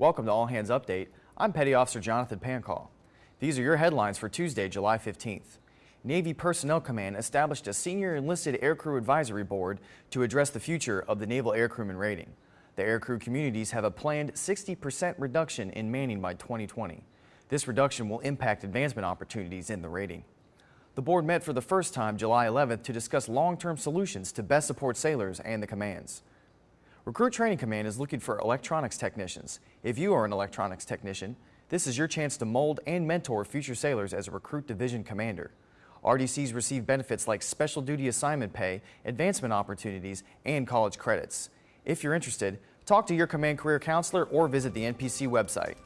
Welcome to All Hands Update. I'm Petty Officer Jonathan Pancall. These are your headlines for Tuesday, July 15th. Navy Personnel Command established a Senior Enlisted Aircrew Advisory Board to address the future of the Naval Aircrewman rating. The aircrew communities have a planned 60% reduction in manning by 2020. This reduction will impact advancement opportunities in the rating. The board met for the first time July 11th to discuss long-term solutions to best support sailors and the commands. Recruit Training Command is looking for electronics technicians. If you are an electronics technician, this is your chance to mold and mentor future sailors as a recruit division commander. RDCs receive benefits like special duty assignment pay, advancement opportunities, and college credits. If you're interested, talk to your command career counselor or visit the NPC website.